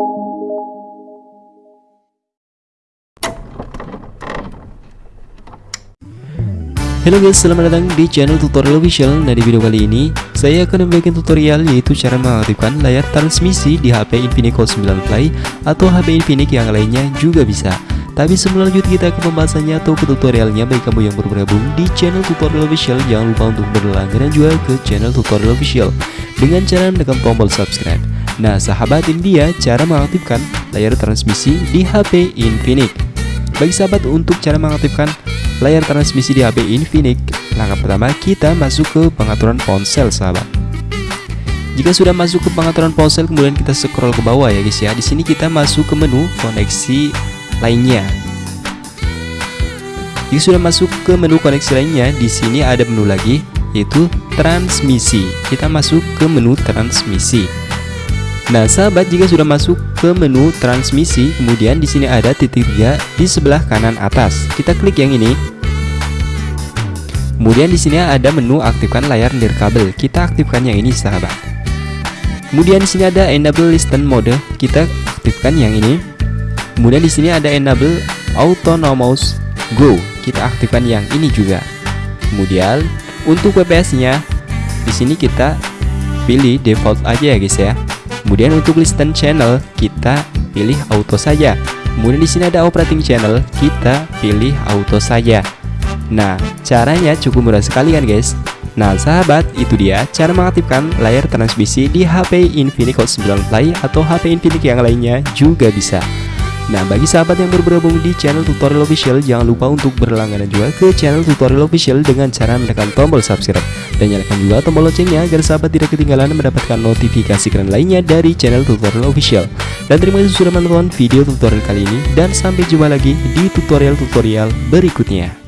Halo guys, selamat datang di channel tutorial official. Nah di video kali ini, saya akan membagikan tutorial yaitu cara mengaktifkan layar transmisi di HP Infinix Hot 9 Play Atau HP Infinix yang lainnya juga bisa. Tapi sebelum lanjut kita ke pembahasannya atau ke tutorialnya. Bagi kamu yang baru bergabung di channel tutorial official Jangan lupa untuk berlangganan juga ke channel tutorial official. Dengan cara menekan tombol subscribe Nah sahabat dia cara mengaktifkan layar transmisi di HP Infinix Bagi sahabat untuk cara mengaktifkan layar transmisi di HP Infinix, langkah pertama kita masuk ke pengaturan ponsel, sahabat. Jika sudah masuk ke pengaturan ponsel, kemudian kita scroll ke bawah ya guys ya. Di sini kita masuk ke menu koneksi lainnya. Jika sudah masuk ke menu koneksi lainnya, di sini ada menu lagi yaitu transmisi. Kita masuk ke menu transmisi. Nah, sahabat, jika sudah masuk ke menu transmisi, kemudian di sini ada titik tiga di sebelah kanan atas. Kita klik yang ini. Kemudian di sini ada menu aktifkan layar nirkabel. Kita aktifkan yang ini, sahabat. Kemudian di sini ada enable listen mode. Kita aktifkan yang ini. Kemudian di sini ada enable autonomous go. Kita aktifkan yang ini juga. Kemudian untuk WPS-nya di sini kita pilih default aja ya guys ya. Kemudian untuk listen channel kita pilih auto saja. Kemudian di sini ada operating channel, kita pilih auto saja. Nah, caranya cukup mudah sekali kan guys? Nah sahabat, itu dia cara mengaktifkan layar transmisi di HP Infinix Hot 9 Play atau HP Infinix yang lainnya juga bisa. Nah, bagi sahabat yang baru bergabung di channel tutorial official, jangan lupa untuk berlangganan juga ke channel tutorial official dengan cara menekan tombol subscribe dan nyalakan juga tombol loncengnya agar sahabat tidak ketinggalan mendapatkan notifikasi keren lainnya dari channel tutorial official. Dan terima kasih sudah menonton video tutorial kali ini dan sampai jumpa lagi di tutorial-tutorial berikutnya.